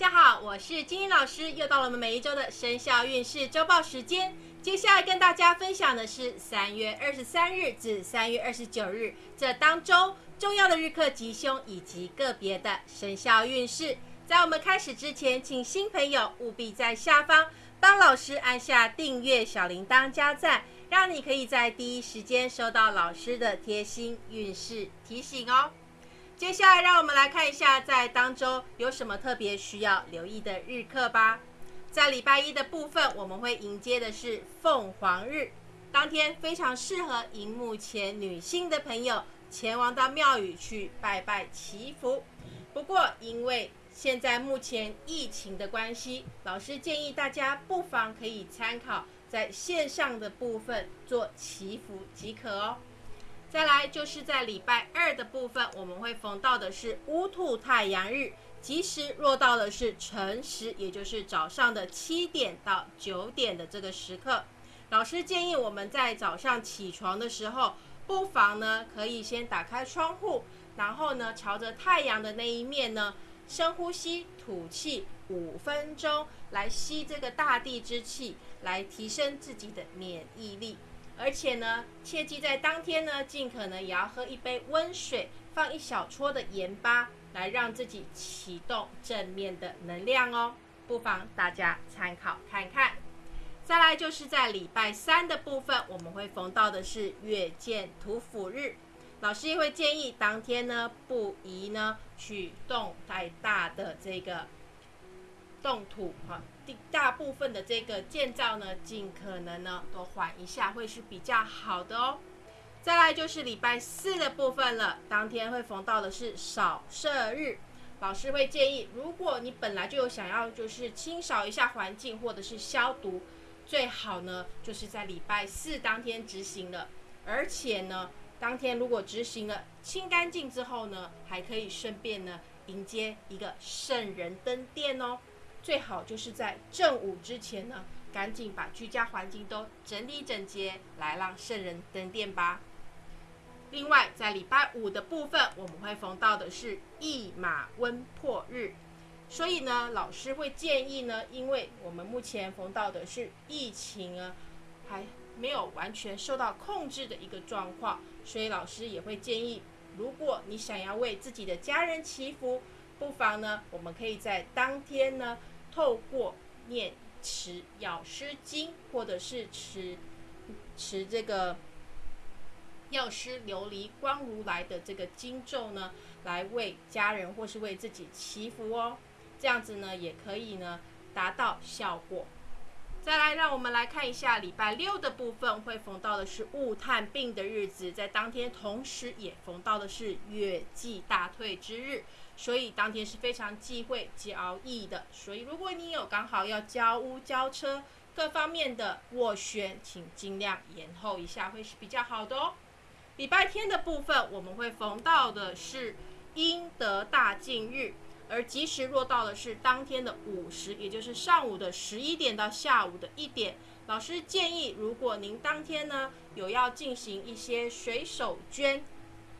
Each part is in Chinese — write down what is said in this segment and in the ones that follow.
大家好，我是金英老师，又到了我们每一周的生肖运势周报时间。接下来跟大家分享的是三月二十三日至三月二十九日这当周重要的日课吉凶以及个别的生肖运势。在我们开始之前，请新朋友务必在下方帮老师按下订阅、小铃铛、加赞，让你可以在第一时间收到老师的贴心运势提醒哦。接下来，让我们来看一下在当周有什么特别需要留意的日课吧。在礼拜一的部分，我们会迎接的是凤凰日，当天非常适合荧幕前女性的朋友前往到庙宇去拜拜祈福。不过，因为现在目前疫情的关系，老师建议大家不妨可以参考在线上的部分做祈福即可哦。再来就是在礼拜二的部分，我们会逢到的是乌兔太阳日，吉时落到的是辰时，也就是早上的七点到九点的这个时刻。老师建议我们在早上起床的时候，不妨呢可以先打开窗户，然后呢朝着太阳的那一面呢深呼吸吐气五分钟，来吸这个大地之气，来提升自己的免疫力。而且呢，切记在当天呢，尽可能也要喝一杯温水，放一小撮的盐巴，来让自己启动正面的能量哦。不妨大家参考看看。再来就是在礼拜三的部分，我们会逢到的是月见土府日，老师也会建议当天呢，不宜呢去动太大的这个动土哈。大部分的这个建造呢，尽可能呢都缓一下，会是比较好的哦。再来就是礼拜四的部分了，当天会逢到的是扫射日，老师会建议，如果你本来就有想要就是清扫一下环境或者是消毒，最好呢就是在礼拜四当天执行了，而且呢当天如果执行了清干净之后呢，还可以顺便呢迎接一个圣人登殿哦。最好就是在正午之前呢，赶紧把居家环境都整理整洁，来让圣人登殿吧。另外，在礼拜五的部分，我们会逢到的是驿马温破日，所以呢，老师会建议呢，因为我们目前逢到的是疫情啊，还没有完全受到控制的一个状况，所以老师也会建议，如果你想要为自己的家人祈福，不妨呢，我们可以在当天呢。透过念持药师经，或者是持持这个药师琉璃光如来的这个经咒呢，来为家人或是为自己祈福哦。这样子呢，也可以呢达到效果。再来，让我们来看一下礼拜六的部分，会逢到的是雾探病的日子，在当天同时也逢到的是月季大退之日。所以当天是非常忌讳交易的，所以如果你有刚好要交屋、交车各方面的斡旋，请尽量延后一下，会是比较好的哦。礼拜天的部分，我们会逢到的是阴德大进日，而吉时落到的是当天的午时，也就是上午的十一点到下午的一点。老师建议，如果您当天呢有要进行一些水手捐。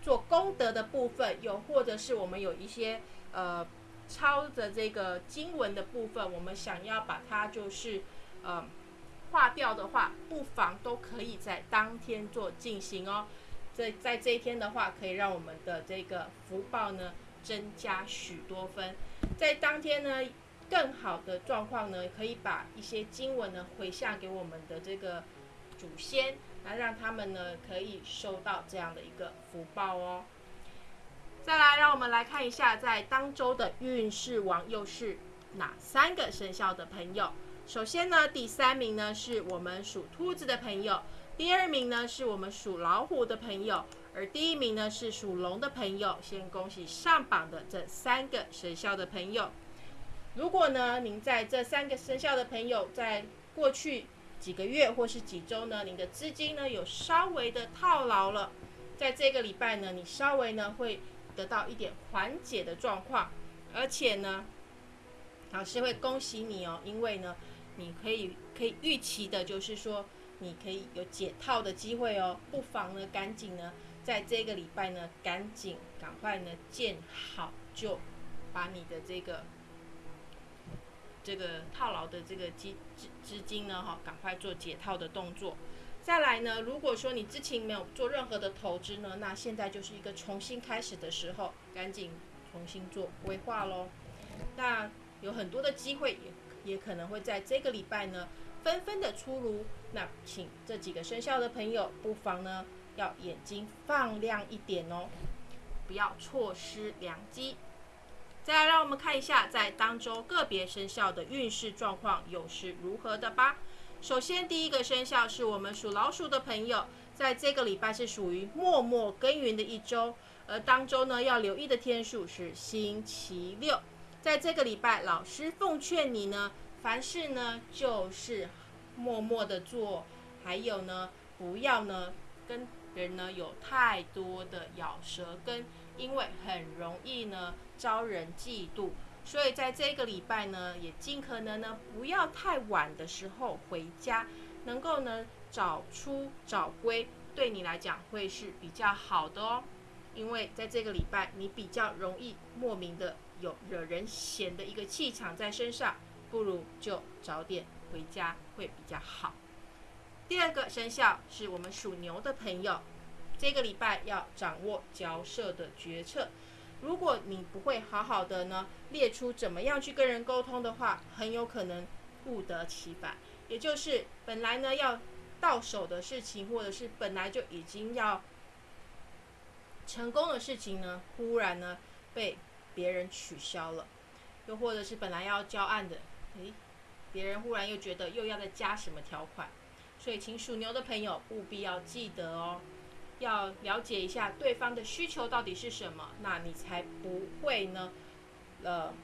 做功德的部分，又或者是我们有一些呃抄的这个经文的部分，我们想要把它就是呃划掉的话，不妨都可以在当天做进行哦。在在这一天的话，可以让我们的这个福报呢增加许多分。在当天呢，更好的状况呢，可以把一些经文呢回向给我们的这个祖先。来让他们呢可以收到这样的一个福报哦。再来，让我们来看一下在当周的运势王又是哪三个生肖的朋友。首先呢，第三名呢是我们属兔子的朋友，第二名呢是我们属老虎的朋友，而第一名呢是属龙的朋友。先恭喜上榜的这三个生肖的朋友。如果呢您在这三个生肖的朋友在过去。几个月或是几周呢？你的资金呢有稍微的套牢了，在这个礼拜呢，你稍微呢会得到一点缓解的状况，而且呢，老师会恭喜你哦，因为呢，你可以可以预期的就是说，你可以有解套的机会哦，不妨呢赶紧呢，在这个礼拜呢，赶紧赶快呢建好就把你的这个这个套牢的这个资资资金呢，哈，赶快做解套的动作。再来呢，如果说你之前没有做任何的投资呢，那现在就是一个重新开始的时候，赶紧重新做规划喽。那有很多的机会，也也可能会在这个礼拜呢，纷纷的出炉。那请这几个生肖的朋友，不妨呢，要眼睛放亮一点哦，不要错失良机。再来，让我们看一下在当周个别生肖的运势状况又是如何的吧。首先，第一个生肖是我们属老鼠的朋友，在这个礼拜是属于默默耕耘的一周，而当周呢要留意的天数是星期六。在这个礼拜，老师奉劝你呢，凡事呢就是默默的做，还有呢不要呢跟人呢有太多的咬舌根，因为很容易呢招人嫉妒。所以在这个礼拜呢，也尽可能呢不要太晚的时候回家，能够呢早出早归，对你来讲会是比较好的哦。因为在这个礼拜，你比较容易莫名的有惹人嫌的一个气场在身上，不如就早点回家会比较好。第二个生肖是我们属牛的朋友，这个礼拜要掌握交涉的决策。如果你不会好好的呢，列出怎么样去跟人沟通的话，很有可能不得其反。也就是本来呢要到手的事情，或者是本来就已经要成功的事情呢，忽然呢被别人取消了，又或者是本来要交案的，诶，别人忽然又觉得又要再加什么条款，所以请属牛的朋友务必要记得哦。要了解一下对方的需求到底是什么，那你才不会呢，呃，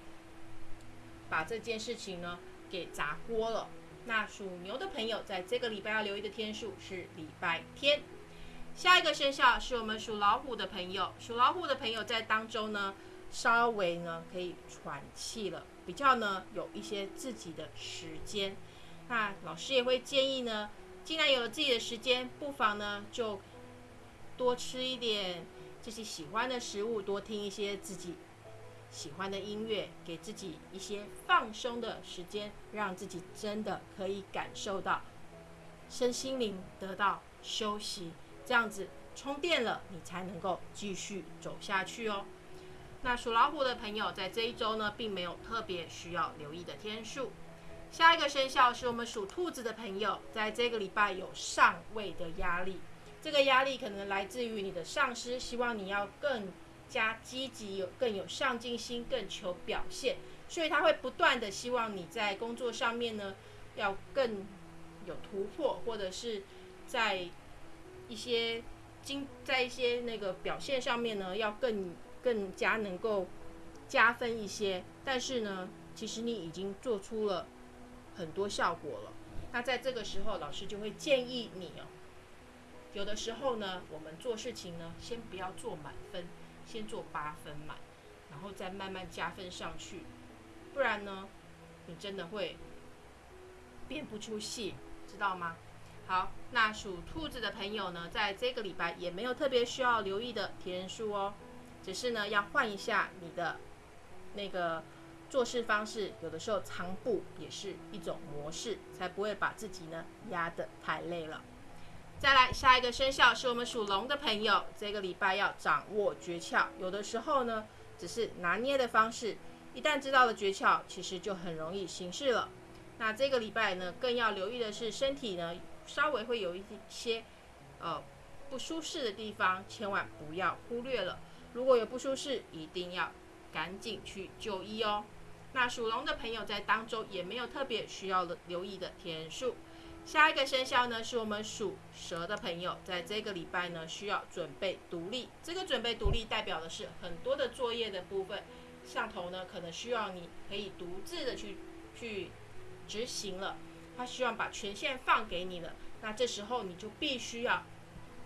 把这件事情呢给砸锅了。那属牛的朋友在这个礼拜要留意的天数是礼拜天。下一个生肖是我们属老虎的朋友，属老虎的朋友在当中呢，稍微呢可以喘气了，比较呢有一些自己的时间。那老师也会建议呢，既然有了自己的时间，不妨呢就。多吃一点自己喜欢的食物，多听一些自己喜欢的音乐，给自己一些放松的时间，让自己真的可以感受到身心灵得到休息，这样子充电了，你才能够继续走下去哦。那属老虎的朋友在这一周呢，并没有特别需要留意的天数。下一个生肖是我们属兔子的朋友，在这个礼拜有上位的压力。这个压力可能来自于你的上司，希望你要更加积极，有更有上进心，更求表现，所以他会不断的希望你在工作上面呢，要更有突破，或者是在一些经在一些那个表现上面呢，要更更加能够加分一些。但是呢，其实你已经做出了很多效果了。那在这个时候，老师就会建议你哦。有的时候呢，我们做事情呢，先不要做满分，先做八分满，然后再慢慢加分上去，不然呢，你真的会变不出戏，知道吗？好，那属兔子的朋友呢，在这个礼拜也没有特别需要留意的天数哦，只是呢，要换一下你的那个做事方式，有的时候藏步也是一种模式，才不会把自己呢压得太累了。再来下一个生肖是我们属龙的朋友，这个礼拜要掌握诀窍。有的时候呢，只是拿捏的方式，一旦知道了诀窍，其实就很容易行事了。那这个礼拜呢，更要留意的是身体呢，稍微会有一些呃不舒适的地方，千万不要忽略了。如果有不舒适，一定要赶紧去就医哦。那属龙的朋友在当中也没有特别需要留意的天数。下一个生肖呢，是我们属蛇的朋友，在这个礼拜呢，需要准备独立。这个准备独立，代表的是很多的作业的部分，上头呢，可能需要你可以独自的去去执行了。他希望把权限放给你了，那这时候你就必须要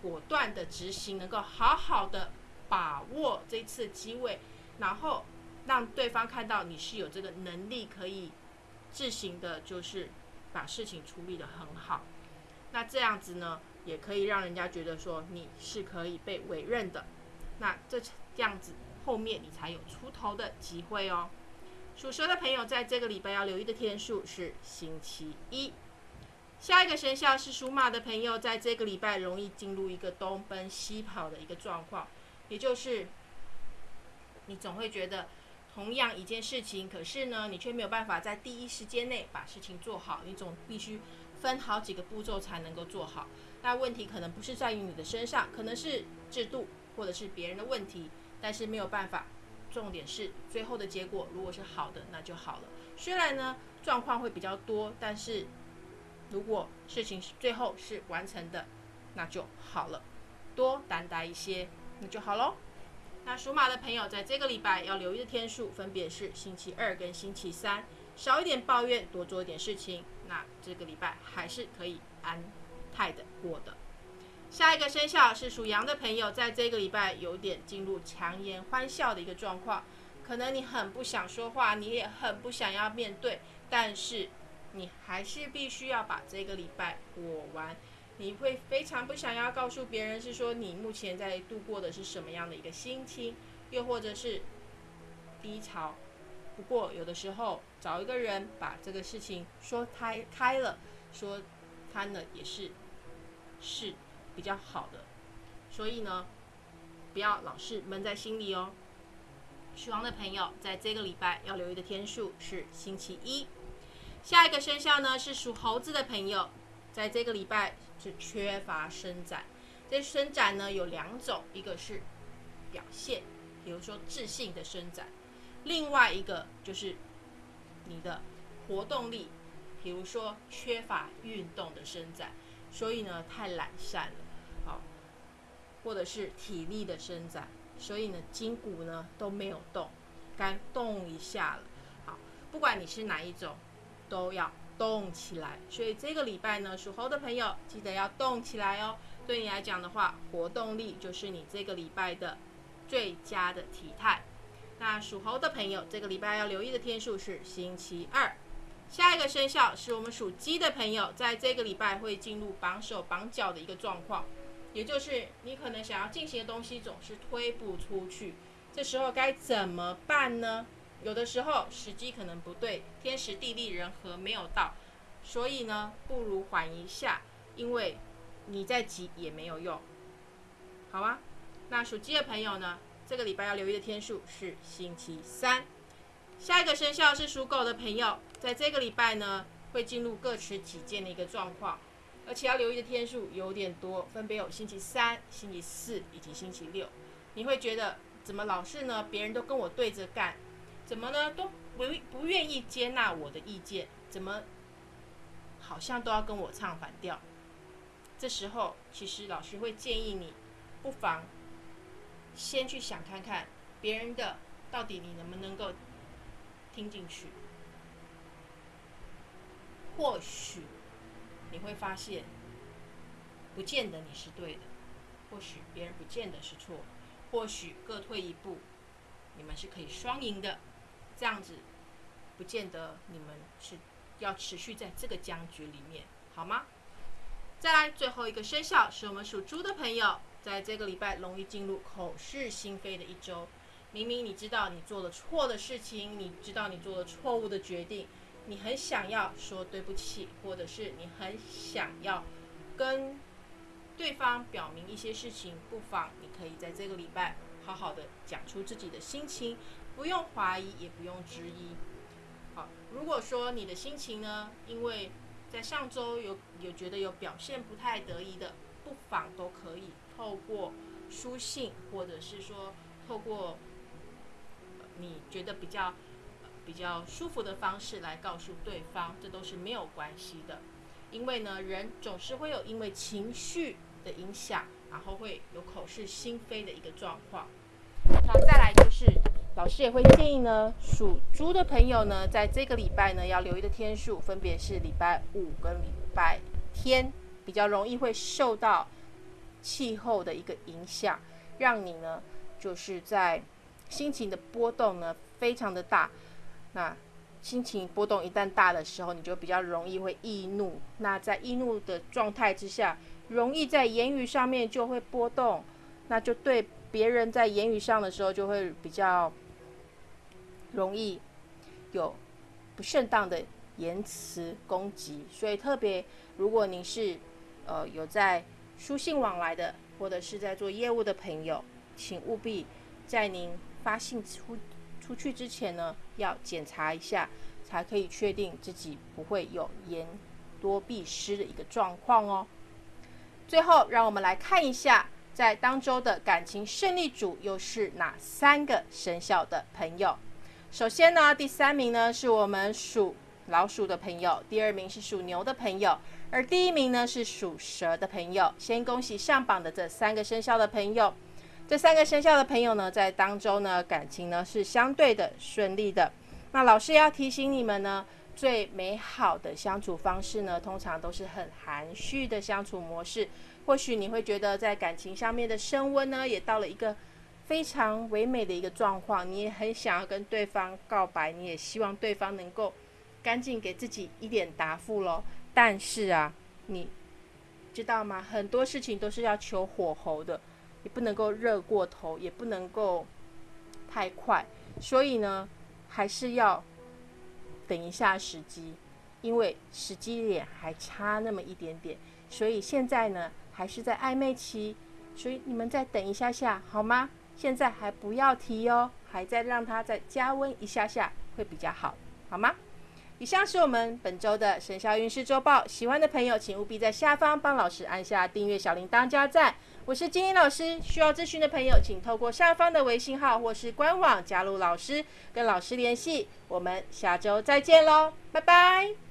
果断的执行，能够好好的把握这次机会，然后让对方看到你是有这个能力可以自行的，就是。把事情处理得很好，那这样子呢，也可以让人家觉得说你是可以被委任的，那这这样子后面你才有出头的机会哦。属蛇的朋友在这个礼拜要留意的天数是星期一。下一个生肖是属马的朋友，在这个礼拜容易进入一个东奔西跑的一个状况，也就是你总会觉得同样一件事情，可是呢，你却没有办法在第一时间内把事情做好，你总必须分好几个步骤才能够做好。那问题可能不是在于你的身上，可能是制度或者是别人的问题，但是没有办法。重点是最后的结果如果是好的，那就好了。虽然呢状况会比较多，但是。如果事情是最后是完成的，那就好了，多担待一些，那就好喽。那属马的朋友在这个礼拜要留意的天数分别是星期二跟星期三，少一点抱怨，多做一点事情，那这个礼拜还是可以安泰的过的。下一个生肖是属羊的朋友，在这个礼拜有点进入强颜欢笑的一个状况，可能你很不想说话，你也很不想要面对，但是。你还是必须要把这个礼拜过完。你会非常不想要告诉别人，是说你目前在度过的是什么样的一个心情，又或者是低潮。不过有的时候找一个人把这个事情说开开了，说他呢也是是比较好的。所以呢，不要老是闷在心里哦。属羊的朋友在这个礼拜要留意的天数是星期一。下一个生肖呢是属猴子的朋友，在这个礼拜是缺乏伸展。这伸展呢有两种，一个是表现，比如说自信的伸展；另外一个就是你的活动力，比如说缺乏运动的伸展，所以呢太懒散了，好，或者是体力的伸展，所以呢筋骨呢都没有动，该动一下了。好，不管你是哪一种。都要动起来，所以这个礼拜呢，属猴的朋友记得要动起来哦。对你来讲的话，活动力就是你这个礼拜的最佳的体态。那属猴的朋友，这个礼拜要留意的天数是星期二。下一个生肖是我们属鸡的朋友，在这个礼拜会进入绑手绑脚的一个状况，也就是你可能想要进行的东西总是推不出去，这时候该怎么办呢？有的时候时机可能不对，天时地利人和没有到，所以呢，不如缓一下，因为你再急也没有用，好吗？那属鸡的朋友呢，这个礼拜要留意的天数是星期三。下一个生肖是属狗的朋友，在这个礼拜呢，会进入各持己见的一个状况，而且要留意的天数有点多，分别有星期三、星期四以及星期六。你会觉得怎么老是呢？别人都跟我对着干。怎么呢？都不不愿意接纳我的意见，怎么好像都要跟我唱反调？这时候，其实老师会建议你，不妨先去想看看别人的到底你能不能够听进去。或许你会发现，不见得你是对的，或许别人不见得是错，或许各退一步，你们是可以双赢的。这样子，不见得你们是要持续在这个僵局里面，好吗？再来最后一个生肖是我们属猪的朋友，在这个礼拜容易进入口是心非的一周。明明你知道你做了错的事情，你知道你做了错误的决定，你很想要说对不起，或者是你很想要跟对方表明一些事情，不妨你可以在这个礼拜好好的讲出自己的心情。不用怀疑，也不用质疑。好，如果说你的心情呢，因为在上周有有觉得有表现不太得意的，不妨都可以透过书信，或者是说透过你觉得比较比较舒服的方式来告诉对方，这都是没有关系的。因为呢，人总是会有因为情绪的影响，然后会有口是心非的一个状况。那再来就是。老师也会建议呢，属猪的朋友呢，在这个礼拜呢，要留意的天数分别是礼拜五跟礼拜天，比较容易会受到气候的一个影响，让你呢，就是在心情的波动呢，非常的大。那心情波动一旦大的时候，你就比较容易会易怒。那在易怒的状态之下，容易在言语上面就会波动，那就对别人在言语上的时候就会比较。容易有不适当的言辞攻击。所以特别，如果您是呃有在书信往来的，或者是在做业务的朋友，请务必在您发信出出去之前呢，要检查一下，才可以确定自己不会有言多必失的一个状况哦。最后，让我们来看一下，在当周的感情胜利组又是哪三个生肖的朋友。首先呢，第三名呢是我们属老鼠的朋友，第二名是属牛的朋友。而第一名呢是属蛇的朋友，先恭喜上榜的这三个生肖的朋友。这三个生肖的朋友呢，在当周呢感情呢是相对的顺利的。那老师要提醒你们呢，最美好的相处方式呢，通常都是很含蓄的相处模式。或许你会觉得在感情上面的升温呢，也到了一个非常唯美的一个状况。你也很想要跟对方告白，你也希望对方能够赶紧给自己一点答复喽。但是啊，你知道吗？很多事情都是要求火候的，也不能够热过头，也不能够太快。所以呢，还是要等一下时机，因为时机点还差那么一点点。所以现在呢，还是在暧昧期，所以你们再等一下下好吗？现在还不要提哦，还在让它再加温一下下会比较好，好吗？以上是我们本周的生肖运势周报，喜欢的朋友请务必在下方帮老师按下订阅小铃铛加赞。我是金英老师，需要咨询的朋友请透过下方的微信号或是官网加入老师，跟老师联系。我们下周再见喽，拜拜。